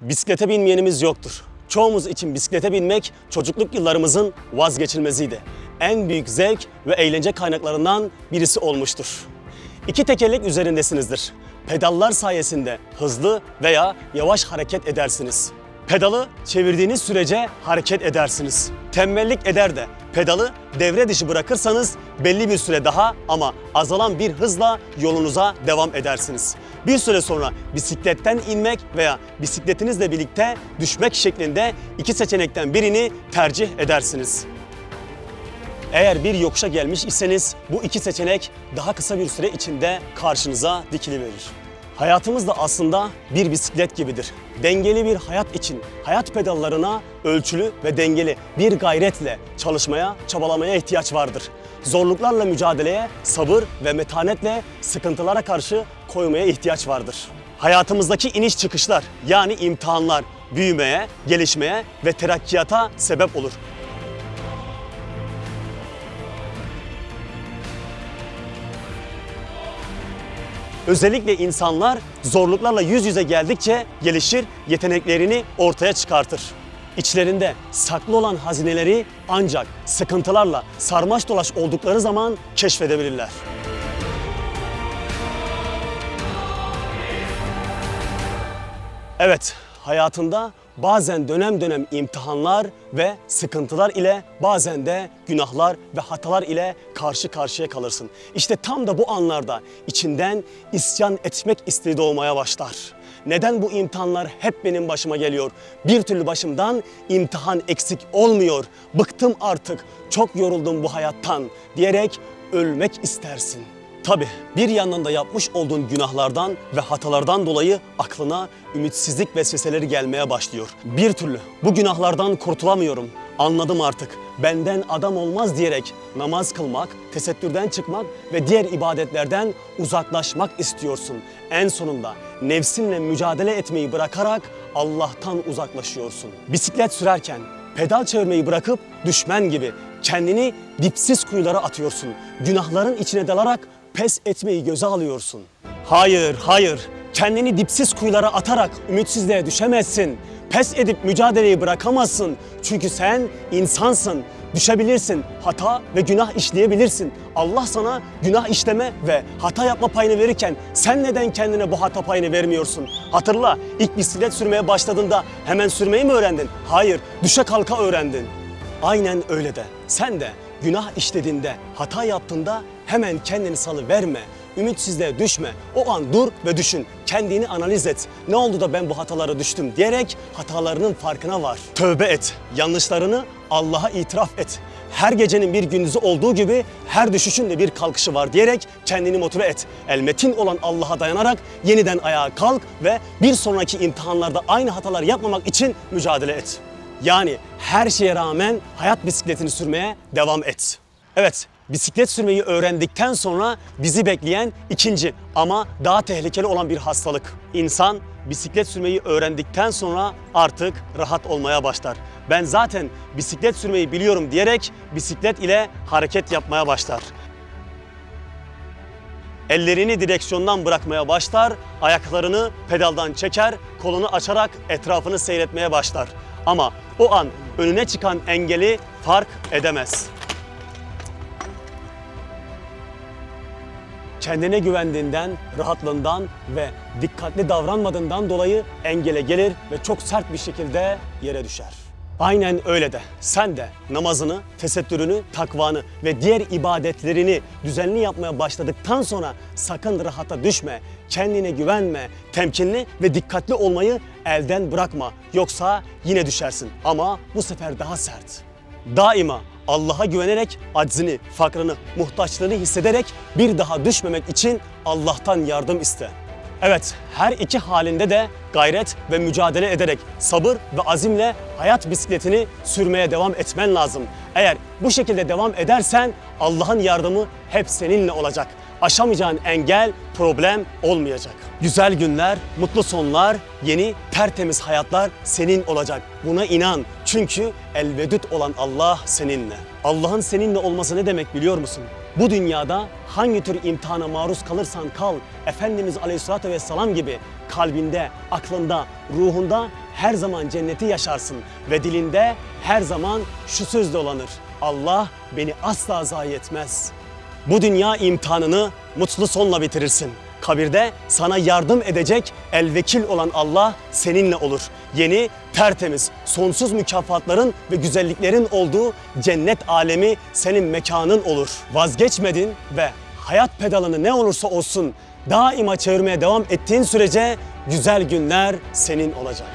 Bisiklete binmeyenimiz yoktur. Çoğumuz için bisiklete binmek çocukluk yıllarımızın vazgeçilmeziydi. En büyük zevk ve eğlence kaynaklarından birisi olmuştur. İki tekerlek üzerindesinizdir. Pedallar sayesinde hızlı veya yavaş hareket edersiniz. Pedalı çevirdiğiniz sürece hareket edersiniz. Tembellik eder de pedalı devre dışı bırakırsanız belli bir süre daha ama azalan bir hızla yolunuza devam edersiniz. Bir süre sonra bisikletten inmek veya bisikletinizle birlikte düşmek şeklinde iki seçenekten birini tercih edersiniz. Eğer bir yokuşa gelmiş iseniz bu iki seçenek daha kısa bir süre içinde karşınıza dikiliverir. Hayatımız da aslında bir bisiklet gibidir. Dengeli bir hayat için hayat pedallarına ölçülü ve dengeli bir gayretle çalışmaya, çabalamaya ihtiyaç vardır. Zorluklarla mücadeleye sabır ve metanetle sıkıntılara karşı koymaya ihtiyaç vardır. Hayatımızdaki iniş çıkışlar yani imtihanlar büyümeye, gelişmeye ve terakkiyata sebep olur. Özellikle insanlar zorluklarla yüz yüze geldikçe gelişir, yeteneklerini ortaya çıkartır. İçlerinde saklı olan hazineleri ancak sıkıntılarla sarmaş dolaş oldukları zaman keşfedebilirler. Evet, hayatında bazen dönem dönem imtihanlar ve sıkıntılar ile bazen de günahlar ve hatalar ile karşı karşıya kalırsın. İşte tam da bu anlarda içinden isyan etmek isteği doğmaya başlar. Neden bu imtihanlar hep benim başıma geliyor? Bir türlü başımdan imtihan eksik olmuyor. Bıktım artık, çok yoruldum bu hayattan diyerek ölmek istersin. Tabi bir yandan da yapmış olduğun günahlardan ve hatalardan dolayı aklına ümitsizlik vesveseleri gelmeye başlıyor. Bir türlü bu günahlardan kurtulamıyorum. Anladım artık. Benden adam olmaz diyerek namaz kılmak, tesettürden çıkmak ve diğer ibadetlerden uzaklaşmak istiyorsun. En sonunda nefsinle mücadele etmeyi bırakarak Allah'tan uzaklaşıyorsun. Bisiklet sürerken pedal çevirmeyi bırakıp düşmen gibi kendini dipsiz kuyulara atıyorsun. Günahların içine dalarak pes etmeyi göze alıyorsun. Hayır, hayır. Kendini dipsiz kuyulara atarak ümitsizliğe düşemezsin. Pes edip mücadeleyi bırakamazsın. Çünkü sen insansın. Düşebilirsin, hata ve günah işleyebilirsin. Allah sana günah işleme ve hata yapma payını verirken sen neden kendine bu hata payını vermiyorsun? Hatırla, ilk bisiklet sürmeye başladığında hemen sürmeyi mi öğrendin? Hayır, düşe kalka öğrendin. Aynen öyle de. Sen de günah işlediğinde, hata yaptığında hemen kendini salı verme. Ümitsizliğe düşme. O an dur ve düşün. Kendini analiz et. Ne oldu da ben bu hatalara düştüm diyerek hatalarının farkına var. Tövbe et. Yanlışlarını Allah'a itiraf et. Her gecenin bir gündüzü olduğu gibi her düşüşün de bir kalkışı var diyerek kendini motive et. Elmetin olan Allah'a dayanarak yeniden ayağa kalk ve bir sonraki imtihanlarda aynı hatalar yapmamak için mücadele et. Yani her şeye rağmen hayat bisikletini sürmeye devam et. Evet, bisiklet sürmeyi öğrendikten sonra bizi bekleyen ikinci ama daha tehlikeli olan bir hastalık. İnsan bisiklet sürmeyi öğrendikten sonra artık rahat olmaya başlar. Ben zaten bisiklet sürmeyi biliyorum diyerek bisiklet ile hareket yapmaya başlar. Ellerini direksiyondan bırakmaya başlar, ayaklarını pedaldan çeker, kolunu açarak etrafını seyretmeye başlar. Ama o an önüne çıkan engeli fark edemez. Kendine güvendiğinden, rahatlığından ve dikkatli davranmadığından dolayı engele gelir ve çok sert bir şekilde yere düşer. Aynen öyle de sen de namazını, tesettürünü, takvanı ve diğer ibadetlerini düzenli yapmaya başladıktan sonra sakın rahata düşme, kendine güvenme, temkinli ve dikkatli olmayı elden bırakma. Yoksa yine düşersin ama bu sefer daha sert. Daima Allah'a güvenerek aczini, fakrını, muhtaçlığını hissederek bir daha düşmemek için Allah'tan yardım iste. Evet, her iki halinde de gayret ve mücadele ederek sabır ve azimle hayat bisikletini sürmeye devam etmen lazım. Eğer bu şekilde devam edersen Allah'ın yardımı hep seninle olacak. Aşamayacağın engel, problem olmayacak. Güzel günler, mutlu sonlar, yeni tertemiz hayatlar senin olacak. Buna inan. Çünkü elvedüt olan Allah seninle. Allah'ın seninle olması ne demek biliyor musun? Bu dünyada hangi tür imtihana maruz kalırsan kal, Efendimiz Aleyhisselatü Vesselam gibi kalbinde, aklında, ruhunda her zaman cenneti yaşarsın ve dilinde her zaman şu söz dolanır. Allah beni asla zayi etmez. Bu dünya imtihanını mutlu sonla bitirirsin. Kabirde sana yardım edecek elvekil olan Allah seninle olur. Yeni, tertemiz, sonsuz mükafatların ve güzelliklerin olduğu cennet alemi senin mekanın olur. Vazgeçmedin ve hayat pedalını ne olursa olsun daima çevirmeye devam ettiğin sürece güzel günler senin olacak.